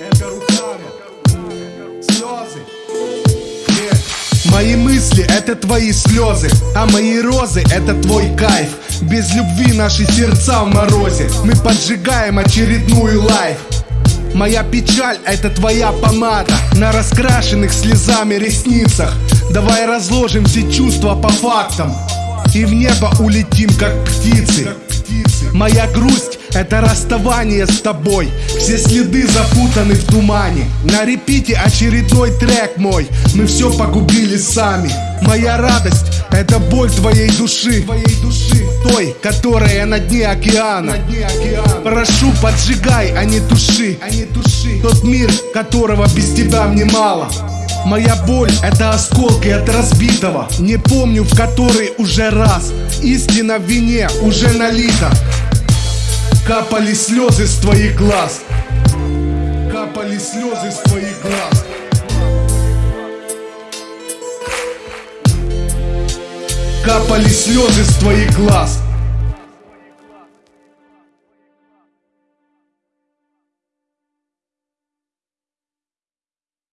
это руками, слезы. Мои мысли это твои слезы, а мои розы это твой кайф. Без любви наши сердца в морозе, мы поджигаем очередную лайф. Моя печаль это твоя помада. На раскрашенных слезами ресницах. Давай разложим все чувства по фактам. И в небо улетим как птицы. Моя грусть это расставание с тобой. Все следы запутаны в тумане. На репите очередной трек мой. Мы все погубили сами. Моя радость это боль твоей души. Твоей души. Той, которая на дне океана, на дне океана. Прошу, поджигай, а не туши. А не туши. Тот мир, которого без тебя мне мало. Моя боль — это осколки от разбитого. Не помню в который уже раз. Истина в вине уже налита Капали слезы с твоих глаз. Капали слезы с твоих глаз. Капали слезы с твоих глаз